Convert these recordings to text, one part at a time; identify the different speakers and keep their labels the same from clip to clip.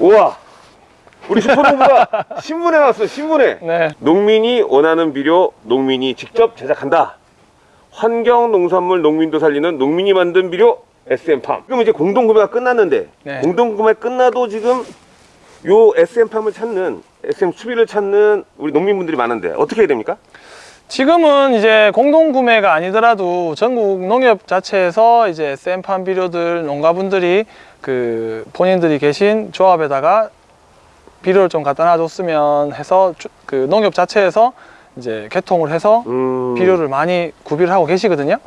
Speaker 1: 우와 우리 슈퍼농부가 신문에 나왔어 신문에
Speaker 2: 네.
Speaker 1: 농민이 원하는 비료 농민이 직접 제작한다 환경 농산물 농민도 살리는 농민이 만든 비료 SM팜 지금 이제 공동구매가 끝났는데
Speaker 2: 네.
Speaker 1: 공동구매 끝나도 지금 요 SM팜을 찾는 SM 수비를 찾는 우리 농민분들이 많은데 어떻게 해야 됩니까?
Speaker 2: 지금은 이제 공동 구매가 아니더라도 전국 농협 자체에서 이제 샘판 비료들 농가분들이 그 본인들이 계신 조합에다가 비료를 좀 갖다 놔줬으면 해서 주- 그 농협 자체에서 이제 개통을 해서
Speaker 1: 음...
Speaker 2: 비료를 많이 구비를 하고 계시거든요.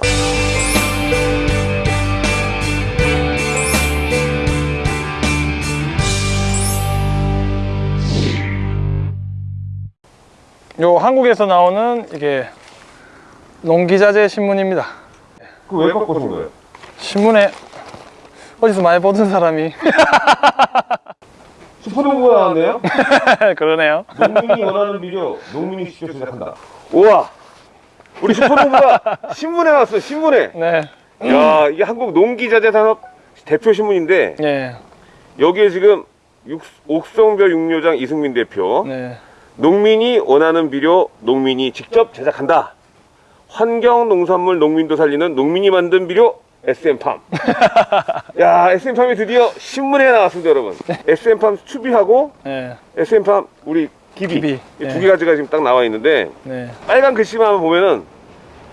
Speaker 2: 요 한국에서 나오는 이게 농기자재 신문입니다.
Speaker 1: 그왜 바꾸신 거예요?
Speaker 2: 신문에 어디서 많이 보던 사람이
Speaker 1: 슈퍼농부가 나왔네요?
Speaker 2: 그러네요.
Speaker 1: 농민이 원하는 비료 농민이 직접 제작한다 우와 우리 슈퍼농부가 신문에 나왔어 신문에
Speaker 2: 네,
Speaker 1: 야 이게 한국 농기자재 산업 대표 신문인데
Speaker 2: 네,
Speaker 1: 여기에 지금 육- 옥성별 육묘장 이승민 대표
Speaker 2: 네.
Speaker 1: 농민이 원하는 비료 농민이 직접 제작한다. 환경 농산물 농민도 살리는 농민이 만든 비료 SM팜. 야 SM팜이 드디어 신문에 나왔습니다 여러분. SM팜 추비하고
Speaker 2: 네,
Speaker 1: SM팜 우리 기비,
Speaker 2: 기비,
Speaker 1: 이
Speaker 2: 네.
Speaker 1: 두 가지가 지금 딱 나와 있는데
Speaker 2: 네.
Speaker 1: 빨간 글씨만 보면은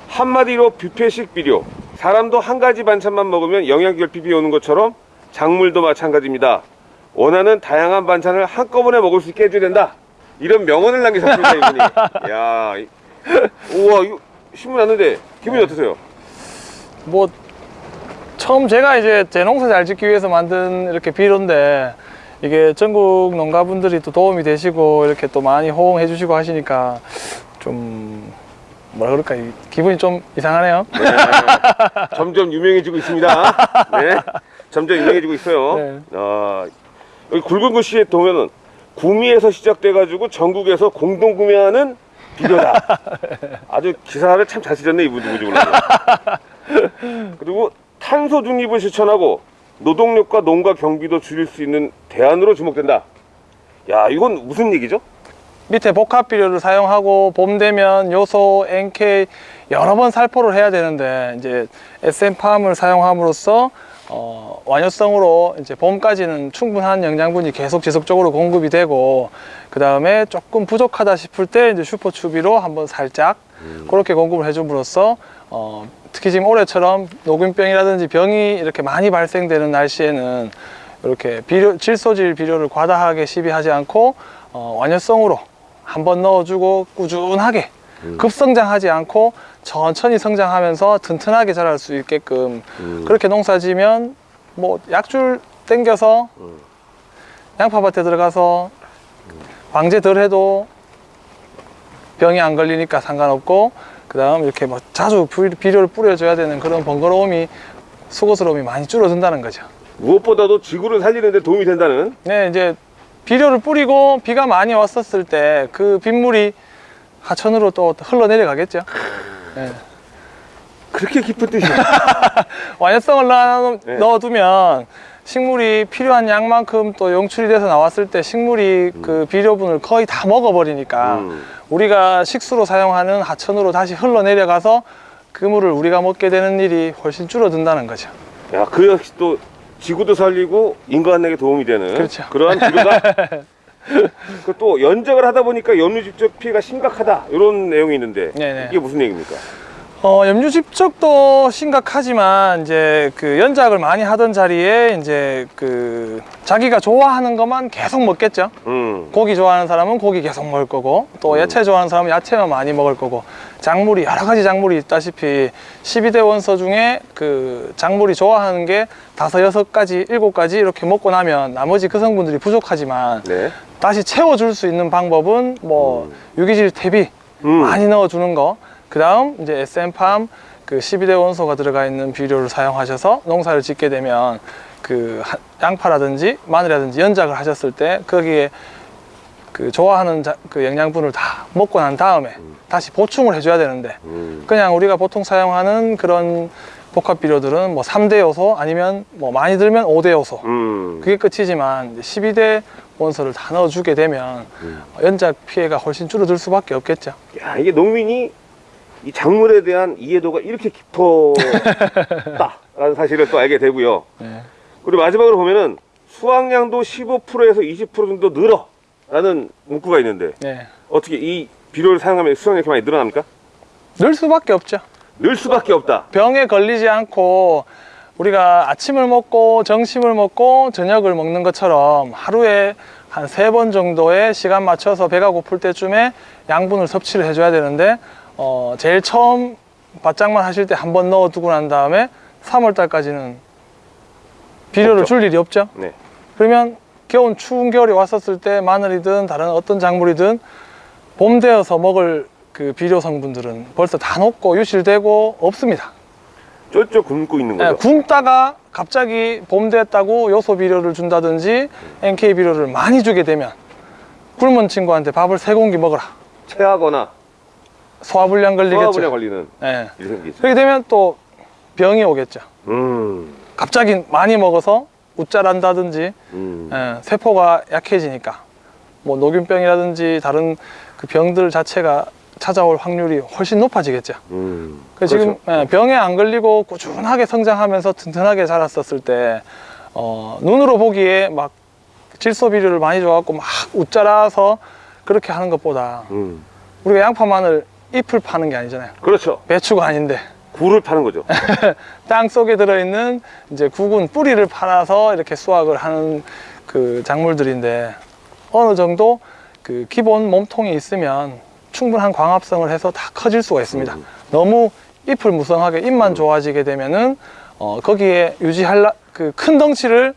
Speaker 1: 한마디로 뷔페식 비료. 사람도 한 가지 반찬만 먹으면 영양결핍이 오는 것처럼 작물도 마찬가지입니다. 원하는 다양한 반찬을 한꺼번에 먹을 수 있게 해줘야 된다 이런 명언을 남기셨습니다 이분이 야 이- 우와 이거 신문 왔는데 기분이 어떠세요?
Speaker 2: 뭐 처음 제가 이제 제 농사 잘 짓기 위해서 만든 이렇게 비료인데 이게 전국 농가분들이 또 도움이 되시고 이렇게 또 많이 호응해 주시고 하시니까 좀 뭐라 그럴까? 이- 기분이 좀 이상하네요.
Speaker 1: 네, 점점 유명해지고 있습니다. 네, 점점 유명해지고 있어요.
Speaker 2: 네.
Speaker 1: 아, 여기 굵은 글씨에 보면은 구미에서 시작돼가지고 전국에서 공동 구매하는 비료다. 아주 기사를 참 잘 쓰셨네 이분 누구지 몰라요. 그리고 탄소 중립을 실천하고 노동력과 농가 경비도 줄일 수 있는 대안으로 주목된다. 야 이건 무슨 얘기죠?
Speaker 2: 밑에 복합 비료를 사용하고 봄 되면 요소, NK 여러 번 살포를 해야 되는데 이제 SM팜을 사용함으로써 어, 완효성으로 이제 봄까지는 충분한 영양분이 계속 지속적으로 공급이 되고 그 다음에 조금 부족하다 싶을 때 이제 슈퍼 추비로 한번 살짝 그렇게 공급을 해줌으로써 어, 특히 지금 올해처럼 녹균병이라든지 병이 이렇게 많이 발생되는 날씨에는 이렇게 비료, 질소질 비료를 과다하게 시비하지 않고 어, 완효성으로 한번 넣어주고 꾸준하게 급성장하지 않고 천천히 성장하면서 튼튼하게 자랄 수 있게끔 그렇게 농사 지면 뭐 약줄 땡겨서 양파밭에 들어가서 방제 덜 해도 병이 안 걸리니까 상관없고 그 다음 이렇게 뭐 자주 비- 비료를 뿌려줘야 되는 그런 번거로움이 수고스러움이 많이 줄어든다는 거죠.
Speaker 1: 무엇보다도 지구를 살리는 데 도움이 된다는.
Speaker 2: 네 이제 비료를 뿌리고 비가 많이 왔었을 때 그 빗물이 하천으로 또 흘러내려가겠죠 네.
Speaker 1: 그렇게 깊은
Speaker 2: 넣어,
Speaker 1: 네.
Speaker 2: 넣어두면 식물이 필요한 양만큼 또 용출이 돼서 나왔을 때 식물이 그 비료분을 거의 다 먹어버리니까
Speaker 1: 음.
Speaker 2: 우리가 식수로 사용하는 하천으로 다시 흘러내려가서 그 물을 우리가 먹게 되는 일이 훨씬 줄어든다는 거죠.
Speaker 1: 야, 그 역시 또 지구도 살리고 인간에게 도움이 되는
Speaker 2: 그렇죠.
Speaker 1: 그러한 비료가 그 또 연적을 하다 보니까 염류 집적 피해가 심각하다 이런 내용이 있는데
Speaker 2: 네네.
Speaker 1: 이게 무슨 얘기입니까?
Speaker 2: 어, 염류 집적도 심각하지만 이제 그 연작을 많이 하던 자리에 이제 그 자기가 좋아하는 것만 계속 먹겠죠.
Speaker 1: 음,
Speaker 2: 고기 좋아하는 사람은 고기 계속 먹을 거고 또 야채 좋아하는 사람은 야채만 많이 먹을 거고 작물이 여러 가지 작물이 있다시피 12대 원소 중에 그 작물이 좋아하는 게 다섯 여섯 가지 일곱 가지 이렇게 먹고 나면 나머지 그 성분들이 부족하지만
Speaker 1: 네.
Speaker 2: 다시 채워줄 수 있는 방법은 뭐 유기질 퇴비
Speaker 1: 음.
Speaker 2: 많이 넣어주는 거. 그 다음 이제 SM팜 그 12대 원소가 들어가 있는 비료를 사용하셔서 농사를 짓게 되면 그 하- 양파라든지 마늘이라든지 연작을 하셨을 때 거기에 그 좋아하는 자- 그 영양분을 다 먹고 난 다음에 다시 보충을 해줘야 되는데
Speaker 1: 음.
Speaker 2: 그냥 우리가 보통 사용하는 그런 복합 비료들은 뭐 3대 요소 아니면 뭐 많이 들면 5대 요소
Speaker 1: 음.
Speaker 2: 그게 끝이지만 이제 12대 원소를 다 넣어주게 되면
Speaker 1: 음.
Speaker 2: 연작 피해가 훨씬 줄어들 수밖에 없겠죠.
Speaker 1: 야, 이게 농민이 이 작물에 대한 이해도가 이렇게 깊었다라는 사실을 또 알게 되고요.
Speaker 2: 네.
Speaker 1: 그리고 마지막으로 보면은 수확량도 15%에서 20% 정도 늘어 라는 문구가 있는데
Speaker 2: 네.
Speaker 1: 어떻게 이 비료를 사용하면 수확량이 많이 늘어납니까?
Speaker 2: 늘 수밖에 없죠.
Speaker 1: 늘 수밖에 없다.
Speaker 2: 병에 걸리지 않고 우리가 아침을 먹고 점심을 먹고 저녁을 먹는 것처럼 하루에 한 세 번 정도의 시간 맞춰서 배가 고플 때쯤에 양분을 섭취를 해줘야 되는데 어, 제일 처음 바짝만 하실 때 한 번 넣어두고 난 다음에 3월 달까지는 비료를
Speaker 1: 없죠.
Speaker 2: 줄 일이 없죠.
Speaker 1: 네.
Speaker 2: 그러면 겨울 추운 겨울이 왔었을 때 마늘이든 다른 어떤 작물이든 봄 되어서 먹을 그 비료 성분들은 벌써 다 녹고 유실되고 없습니다.
Speaker 1: 쫄쫄 굶고 있는
Speaker 2: 예,
Speaker 1: 거죠.
Speaker 2: 굶다가 갑자기 봄 됐다고 요소 비료를 준다든지 NK 비료를 많이 주게 되면 굶은 친구한테 밥을 세 공기 먹어라.
Speaker 1: 체하거나
Speaker 2: 소화불량 걸리겠죠.
Speaker 1: 소화불량 걸리는 생기죠.
Speaker 2: 그렇게 되면 또 병이 오겠죠.
Speaker 1: 음.
Speaker 2: 갑자기 많이 먹어서 웃자란다든지
Speaker 1: 음.
Speaker 2: 예, 세포가 약해지니까 뭐 노균병이라든지 다른 그 병들 자체가 찾아올 확률이 훨씬 높아지겠죠.
Speaker 1: 음.
Speaker 2: 그래서 지금 예, 병에 안 걸리고 꾸준하게 성장하면서 튼튼하게 자랐었을 때 어, 눈으로 보기에 막 질소 비료를 많이 줘갖고 막 웃자라서 그렇게 하는 것보다
Speaker 1: 음.
Speaker 2: 우리가 양파 마늘 잎을 파는 게 아니잖아요.
Speaker 1: 그렇죠.
Speaker 2: 배추가 아닌데
Speaker 1: 굴을 파는 거죠.
Speaker 2: 땅 속에 들어있는 이제 구근 뿌리를 팔아서 이렇게 수확을 하는 그 작물들인데 어느 정도 그 기본 몸통이 있으면 충분한 광합성을 해서 다 커질 수가 있습니다.
Speaker 1: 음.
Speaker 2: 너무 잎을 무성하게 잎만 좋아지게 되면은 어 거기에 유지할라 그 큰 덩치를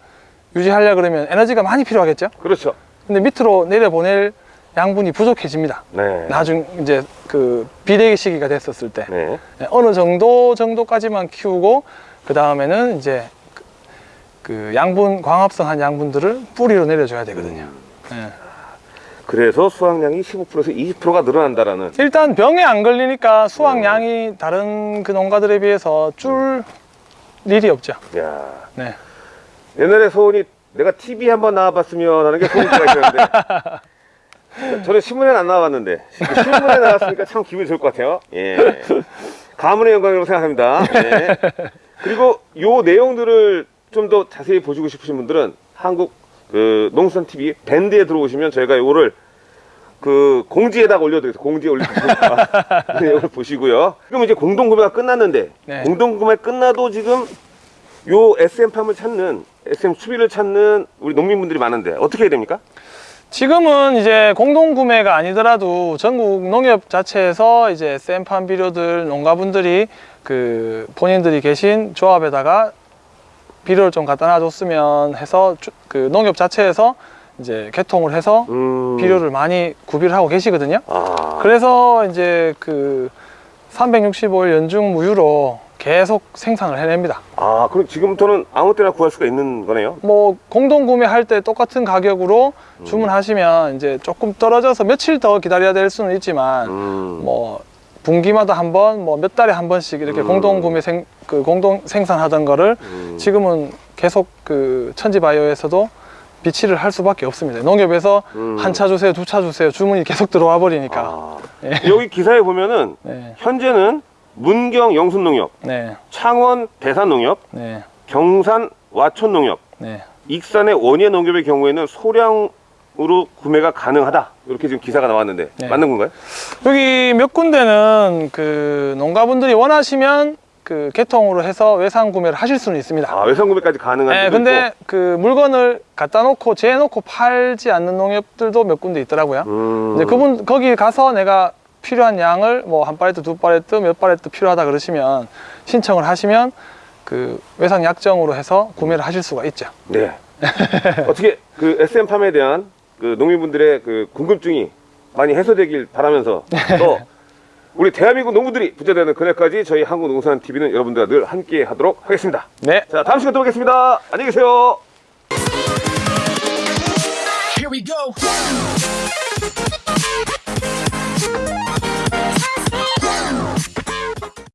Speaker 2: 유지하려 그러면 에너지가 많이 필요하겠죠.
Speaker 1: 그렇죠.
Speaker 2: 근데 밑으로 내려보낼 양분이 부족해집니다.
Speaker 1: 네.
Speaker 2: 나중 이제 그 비대기 시기가 됐었을 때.
Speaker 1: 네.
Speaker 2: 네, 어느 정도 정도까지만 키우고 그 다음에는 이제 그- 그 양분 광합성한 양분들을 뿌리로 내려줘야 되거든요. 네.
Speaker 1: 그래서 수확량이 15%에서 20%가 늘어난다라는.
Speaker 2: 일단 병에 안 걸리니까 수확량이 다른 그 농가들에 비해서 줄 일이 없죠.
Speaker 1: 야.
Speaker 2: 네.
Speaker 1: 옛날에 소원이 내가 TV 한번 나와봤으면 하는 게 소원이가 있었는데 저는 신문에 안 나와봤는데 신문에 나왔으니까 참 기분이 좋을 것 같아요. 예. 가문의 영광이라고 생각합니다. 예. 그리고 요 내용들을 좀 더 자세히 보시고 싶으신 분들은 한국 그 농수산 TV 밴드에 들어오시면 저희가 요거를 그 공지에다가 올려드리겠습니다. 공지에 올려드리니까 그 내용을 보시고요. 그럼 이제 공동구매가 끝났는데
Speaker 2: 네.
Speaker 1: 공동구매 끝나도 지금 요 SM팜을 찾는 SM 수비를 찾는 우리 농민분들이 많은데 어떻게 해야 됩니까?
Speaker 2: 지금은 이제 공동 구매가 아니더라도 전국 농협 자체에서 이제 샘판 비료들 농가분들이 그 본인들이 계신 조합에다가 비료를 좀 갖다 놔줬으면 해서 주- 그 농협 자체에서 이제 개통을 해서
Speaker 1: 음...
Speaker 2: 비료를 많이 구비를 하고 계시거든요.
Speaker 1: 아
Speaker 2: 그래서 이제 그 365일 연중 무휴로 계속 생산을 해냅니다.
Speaker 1: 아 그럼 지금부터는 아무 때나 구할 수가 있는 거네요.
Speaker 2: 뭐 공동 구매할 때 똑같은 가격으로 주문하시면 이제 조금 떨어져서 며칠 더 기다려야 될 수는 있지만
Speaker 1: 음...
Speaker 2: 뭐 분기마다 한 번, 뭐 몇 달에 한 번씩 이렇게
Speaker 1: 음.
Speaker 2: 공동 구매 생, 그 공동 생산하던 거를
Speaker 1: 음...
Speaker 2: 지금은 계속 그 천지바이오에서도 비치를 할 수밖에 없습니다. 농협에서
Speaker 1: 음.
Speaker 2: 한차 주세요, 두 차 주세요, 주문이 계속 들어와 버리니까.
Speaker 1: 아,
Speaker 2: 예.
Speaker 1: 여기 기사에 보면은
Speaker 2: 네,
Speaker 1: 현재는 문경 영순농협,
Speaker 2: 네,
Speaker 1: 창원 대산농협,
Speaker 2: 네,
Speaker 1: 경산 와촌농협,
Speaker 2: 네.
Speaker 1: 익산의 원예 농협의 경우에는 소량 으로 구매가 가능하다. 이렇게 지금 기사가 나왔는데
Speaker 2: 네.
Speaker 1: 맞는 건가요?
Speaker 2: 여기 몇 군데는 그 농가분들이 원하시면 그 개통으로 해서 외상 구매를 하실 수는 있습니다.
Speaker 1: 아 외상 구매까지 가능한
Speaker 2: 네, 근데
Speaker 1: 있고.
Speaker 2: 그 물건을 갖다 놓고 재놓고 팔지 않는 농협들도 몇 군데 있더라고요.
Speaker 1: 음...
Speaker 2: 이제 그분 거기 가서 내가 필요한 양을 뭐 한 팔레트, 두 팔레트, 몇 팔레트 필요하다 그러시면 신청을 하시면 그 외상 약정으로 해서 구매를 하실 수가 있죠.
Speaker 1: 네. 어떻게 그 SM팜에 대한 그 농민분들의 그 궁금증이 많이 해소되길 바라면서 또 우리 대한민국 농부들이 부자되는 그날까지 저희 한국농산 TV는 여러분들과 늘 함께 하도록 하겠습니다.
Speaker 2: 네.
Speaker 1: 자, 다음 시간에 또 뵙겠습니다. 안녕히 계세요.
Speaker 3: Here we go.